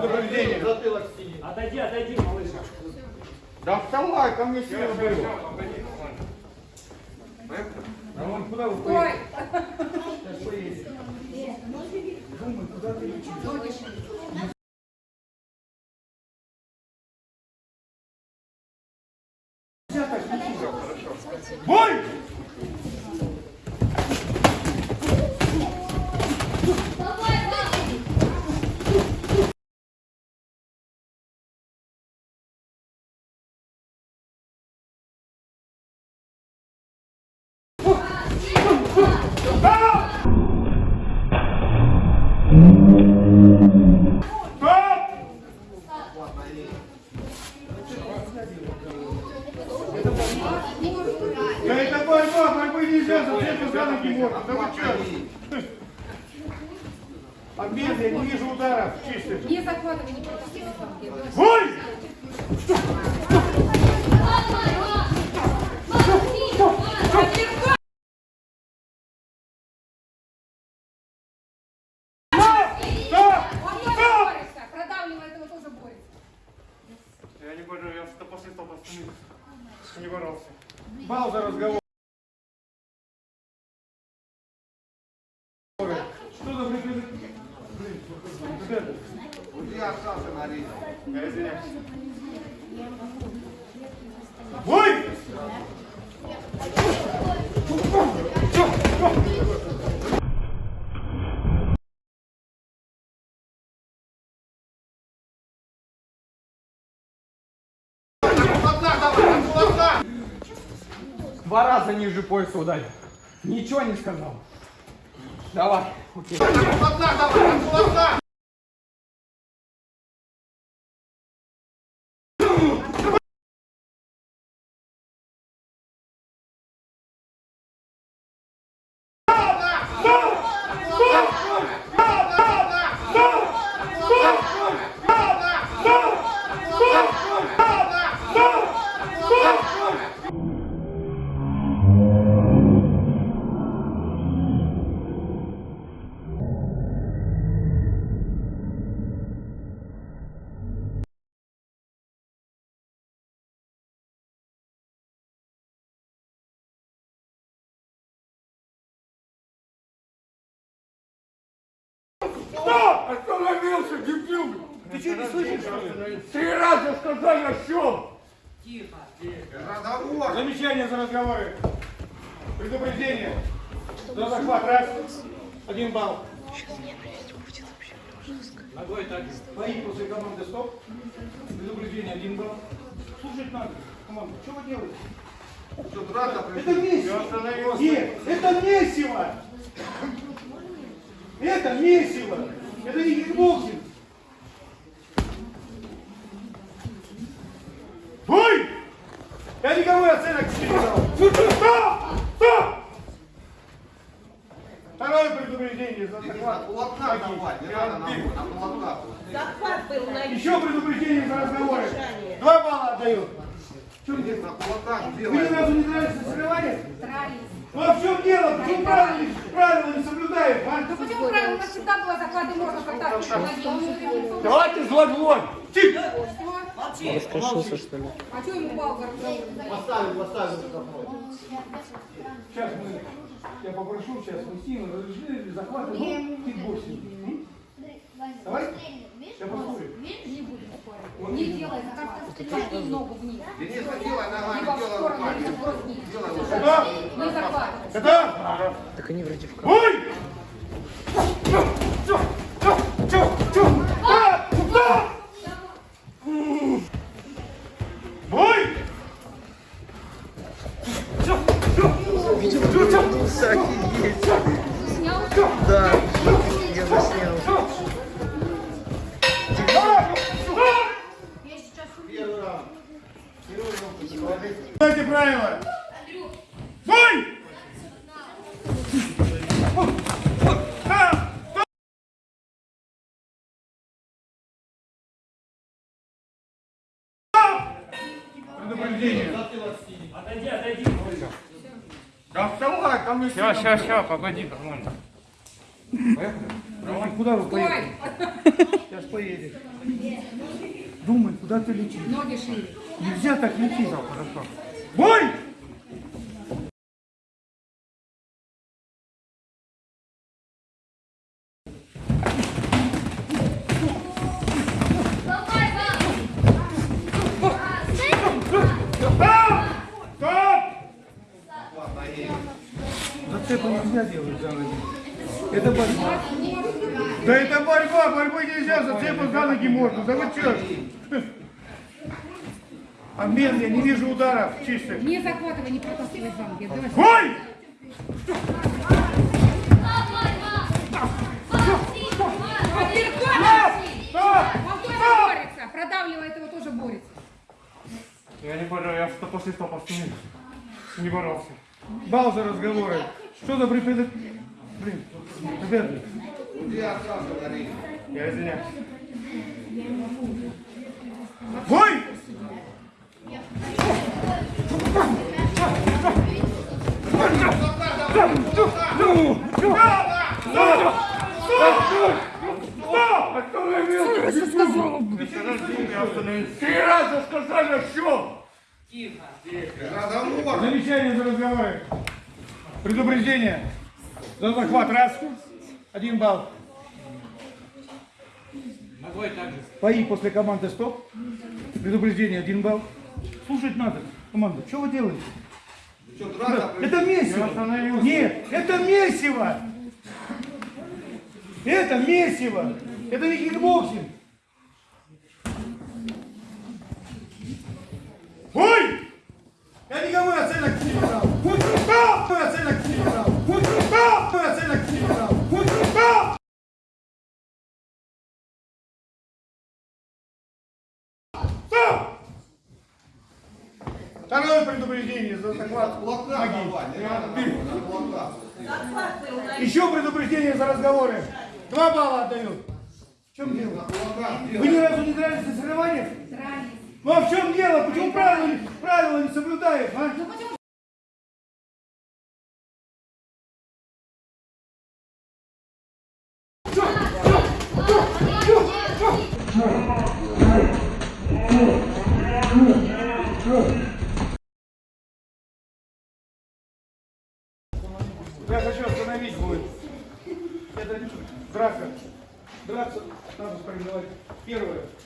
Предупреждение. Отойди, отойди, малыш. Да вставай, ко мне силу беру. А вон куда вы Ой, Сейчас поедете. Думай, куда ты летишь? Да это борьба, борьбы нельзя, зачем за ноги можно? Да вы что? Обмен, я не вижу ударов чистых. не захватывай, не пропустите там. Бой! Стоп! Он тоже Стоп! борется, продавливает его тоже борется. Я не борю, я что после того не боролся. Бал за разговор. Что за блин, блин, вот? Я остался на арене. Я извиняюсь. Бой! Два раза ниже пояса ударил. Ничего не сказал. Давай. Окей. Стоп! Остановился, дебил! Ты что, не слышишь, что ли? Три раза сказал, я щел! Разговор. Замечание за разговоры. Предупреждение. За захват раз. Один балл. Ногой так. Бои после команды стоп. Предупреждение один балл. Слушать надо. Команда, что вы делаете? Что, драться Это месиво. Нет, это месиво. Это месиво. Это не кикбоксинг. Ой! Я никому оценок не дал. Стоп! Стоп! Второе предупреждение за На захват. давай, не надо на Биг. на кулаках. Захват был на Еще предупреждение за разговоры. Два балла отдаю. Иди на кулаках Вы ни делай. разу не нравится соревнование? Старались. Ну а в чем дело? Почему правила не, правила не соблюдают, а? Ну почему правильно? У нас всегда было захваты, можно контакт. Давайте злой в лоб. Тихо! Раскошелся, что ли? А что ему палка Сейчас мы, я попрошу сейчас Устину разрешили захват ну, кикбоксинг. Давай. Я послушаю. Не делай захват. Клади ногу вниз. Денис, не делай ногами, делай руками. Делай Готов? Так они вроде в? А, да! Бой! Видел, чё, вернулся, офигеть. Снял? Да, я заснял. Знаете правила? Предупреждение. Отойди, отойди. Да вставай, ко мне Все, все, все, погоди, нормально. Поехали. Куда вы поедете? Сейчас поедешь. Думай, куда ты летишь. Ноги шире. Нельзя так лететь. Бой! Нельзя делать за ноги. Это борьба. Да это борьба, борьбы нельзя, зацепы за ноги можно. Да вы чё? Обмен, я не вижу ударов чистых. Не захватывай, не протаскивай за ноги. Бой! Стоп! Он тоже борется. Продавливает его, тоже борется. Я не борю, я что после стопа не боролся. Бал за разговоры. Что за припедок? Блин, ребята, Я сразу говорил. Я извиняюсь. бой! Три раза сказали, что? Разговор. Замечание за разговоры. Предупреждение. За захват раз. Один балл. Бои после команды стоп. Предупреждение один балл. Слушать надо. Команда, что вы делаете? Драться Это месиво. Нет, это месиво. Это месиво. Это не кикбоксинг. Ой! Я никому оценок не брал. Никому оценок не брал. Никому оценок не брал. Никому! Стоп! Второе предупреждение за захват ноги. Еще предупреждение за разговоры. Два балла отдаю. В чем дело? Вы ни разу не дрались на соревнованиях? Ну а в чем дело? Почему правила, не- правила не соблюдаем, а? Ну Справедливать. Первое.